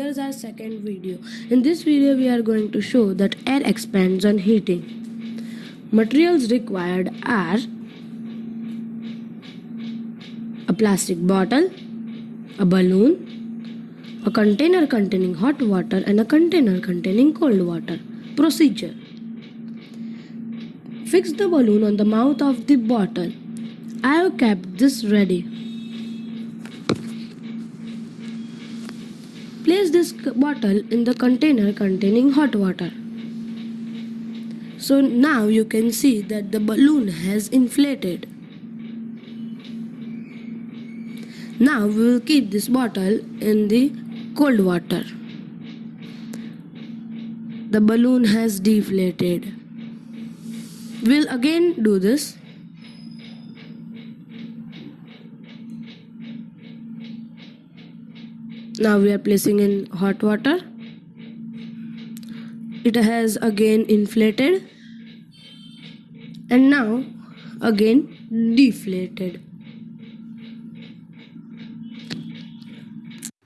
second video. In this video we are going to show that air expands on heating. Materials required are a plastic bottle, a balloon, a container containing hot water and a container containing cold water. Procedure Fix the balloon on the mouth of the bottle. I have kept this ready. Place this bottle in the container containing hot water. So now you can see that the balloon has inflated. Now we will keep this bottle in the cold water. The balloon has deflated. We'll again do this. Now we are placing in hot water. It has again inflated and now again deflated.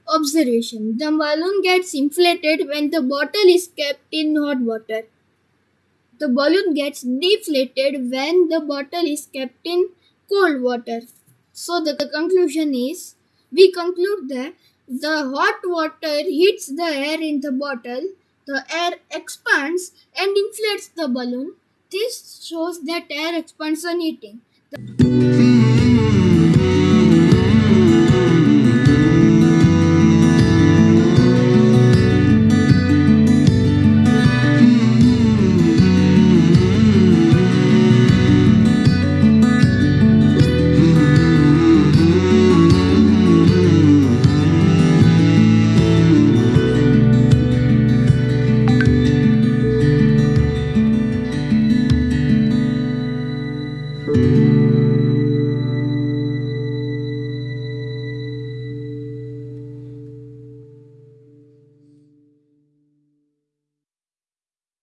Observation The balloon gets inflated when the bottle is kept in hot water. The balloon gets deflated when the bottle is kept in cold water. So, the, conclusion is we conclude that the hot water heats the air in the bottle, the air expands and inflates the balloon. This shows that air expands on heating.